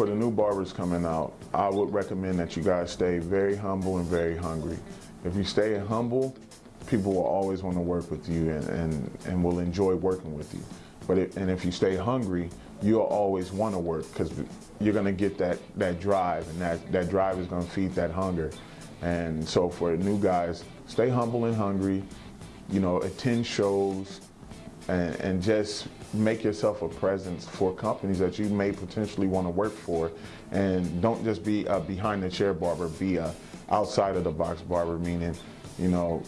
for the new barbers coming out, I would recommend that you guys stay very humble and very hungry. If you stay humble, people will always want to work with you and, and, and will enjoy working with you. But it, and if you stay hungry, you'll always want to work because you're going to get that, that drive and that, that drive is going to feed that hunger. And so for new guys, stay humble and hungry, you know, attend shows and, and just make yourself a presence for companies that you may potentially want to work for. And don't just be a behind the chair barber, be a outside of the box barber, meaning, you know,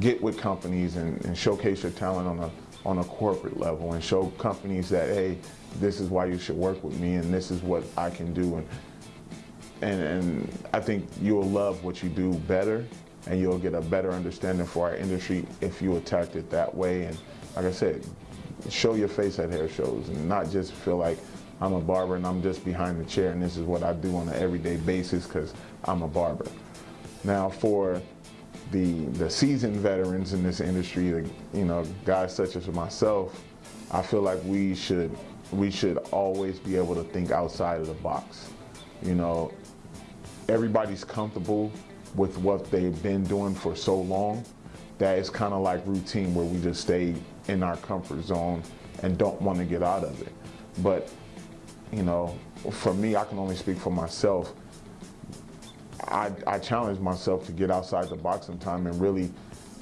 get with companies and, and showcase your talent on a on a corporate level and show companies that hey this is why you should work with me and this is what I can do and and, and I think you'll love what you do better and you'll get a better understanding for our industry if you attacked it that way and like I said show your face at hair shows and not just feel like I'm a barber and I'm just behind the chair and this is what I do on an everyday basis because I'm a barber. Now for the the seasoned veterans in this industry, the, you know, guys such as myself, I feel like we should we should always be able to think outside of the box. You know, everybody's comfortable with what they've been doing for so long that it's kind of like routine where we just stay in our comfort zone and don't want to get out of it. But, you know, for me, I can only speak for myself. I, I challenge myself to get outside the box sometime and really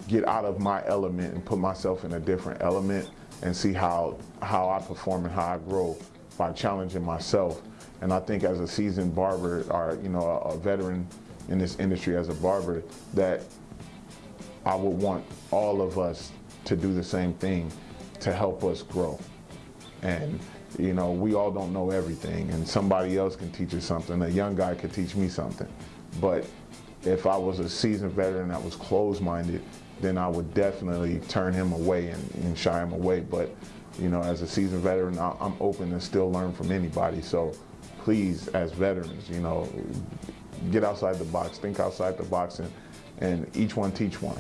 get out of my element and put myself in a different element and see how, how I perform and how I grow by challenging myself. And I think as a seasoned barber or, you know, a, a veteran in this industry as a barber, that I would want all of us to do the same thing to help us grow. And you know, we all don't know everything and somebody else can teach us something. A young guy could teach me something. But if I was a seasoned veteran that was closed-minded, then I would definitely turn him away and, and, shy him away. But, you know, as a seasoned veteran, I'm open to still learn from anybody. So please, as veterans, you know, get outside the box, think outside the box, and, and each one teach one.